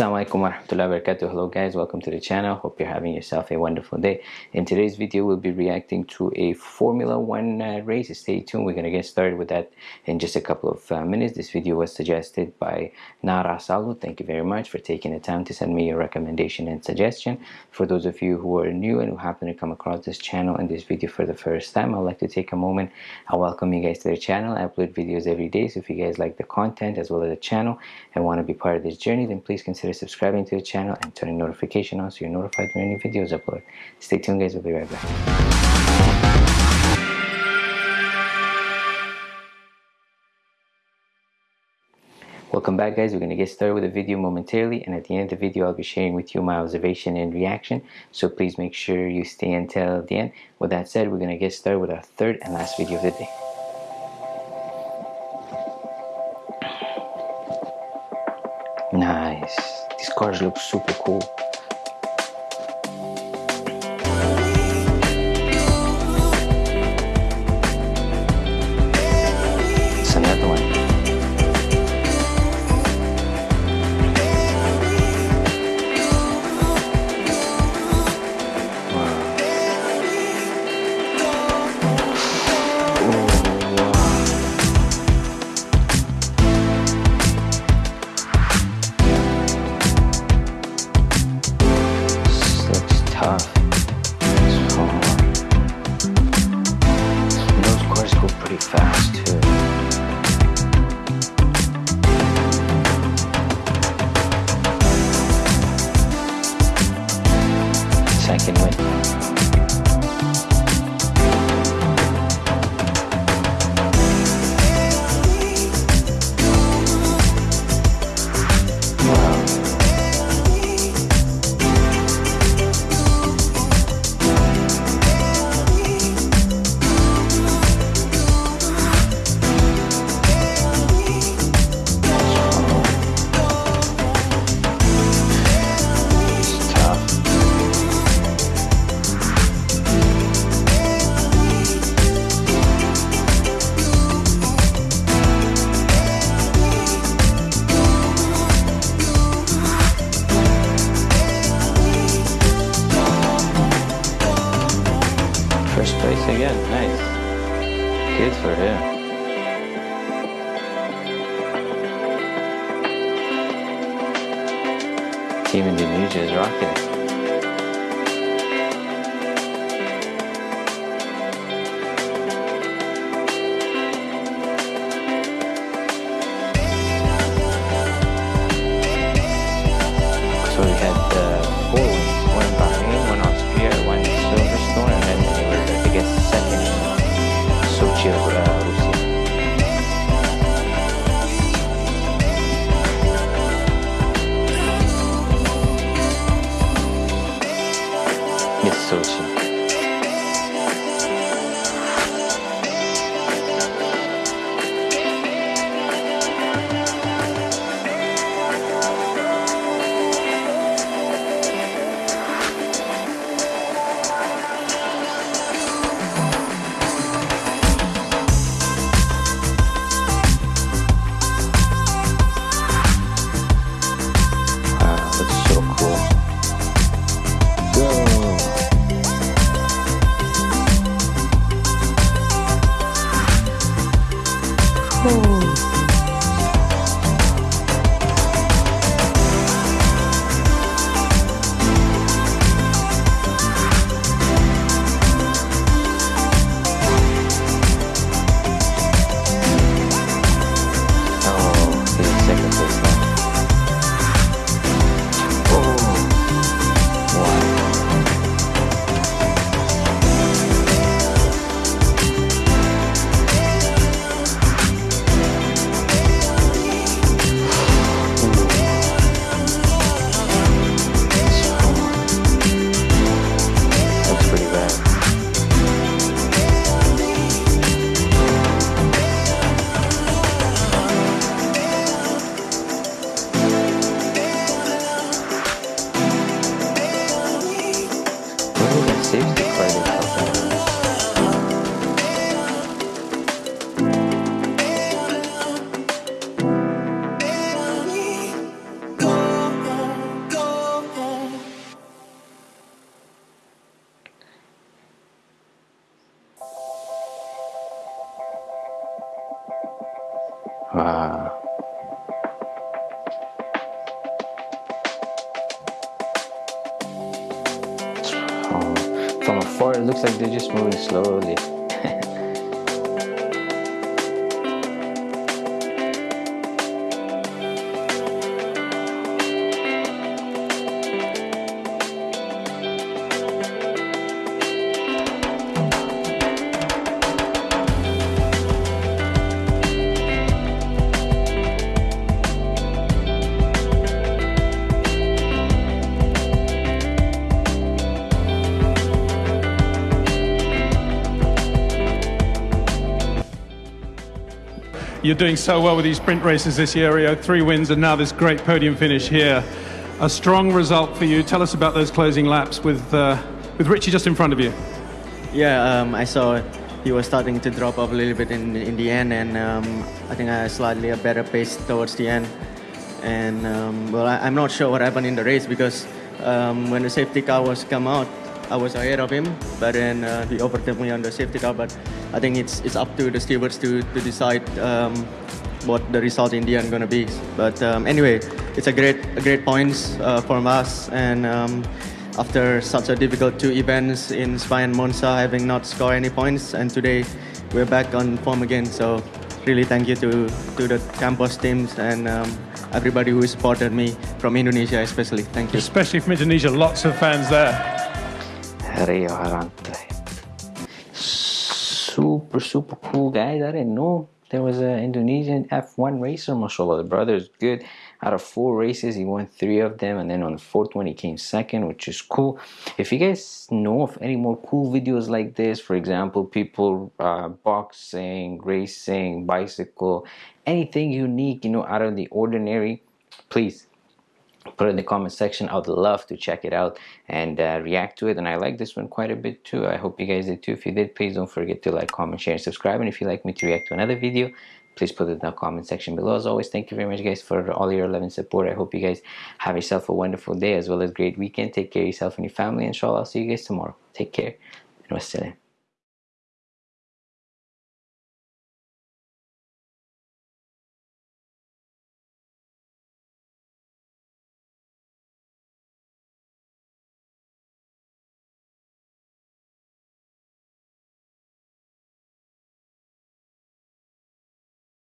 Assalamualaikum warahmatullahi wabarakatuh. Hello guys, welcome to the channel. Hope you're having yourself a wonderful day. In today's video, we'll be reacting to a Formula One uh, race. Stay tuned. We're gonna get started with that in just a couple of uh, minutes. This video was suggested by Nara Salu. Thank you very much for taking the time to send me your recommendation and suggestion. For those of you who are new and who happen to come across this channel and this video for the first time, I'd like to take a moment. I welcome you guys to the channel. I upload videos every day. So if you guys like the content as well as the channel and want to be part of this journey, then please consider consider subscribing to the channel and turning notification on so you're notified when any videos upload. Stay tuned guys, we'll be right back. Welcome back guys, we're going to get started with the video momentarily and at the end of the video I'll be sharing with you my observation and reaction so please make sure you stay until the end. With that said, we're going to get started with our third and last video of the day. Nice. These cars look super cool. Nice. Good for him. Team is rocking afar it looks like they're just moving slowly You're doing so well with these sprint races this year, Rio. Three wins and now this great podium finish here. A strong result for you. Tell us about those closing laps with, uh, with Richie just in front of you. Yeah, um, I saw he was starting to drop off a little bit in, in the end, and um, I think I had slightly a better pace towards the end. And um, well, I, am not sure what happened in the race because um, when the safety car was come out, I was ahead of him, but then uh, he overtook me on the safety car. But I think it's it's up to the stewards to to decide um, what the result in the end going to be. But um, anyway, it's a great a great points uh, for us, and um, after such a difficult two events in Spa and Monza, having not scored any points, and today we're back on form again. So really thank you to to the Campos teams and um, everybody who supported me from Indonesia, especially. Thank you. Especially from Indonesia, lots of fans there. Rio Haryanto. Super, super cool guys. I didn't know there was an Indonesian F1 racer. Mashallah, the brother is good. Out of four races, he won three of them, and then on the fourth one, he came second, which is cool. If you guys know of any more cool videos like this, for example, people uh, boxing, racing, bicycle, anything unique, you know, out of the ordinary, please put it in the comment section. I would love to check it out and uh, react to it and i like this one quite a bit too. I hope you guys did too. If you did please don't forget to like comment share and subscribe and if you'd like me to react to another video please put it in the comment section below. As always thank you very much guys for all your love and support. I hope you guys have yourself a wonderful day as well as great weekend. Take care of yourself and your family inshallah i'll see you guys tomorrow. Take care and wassalam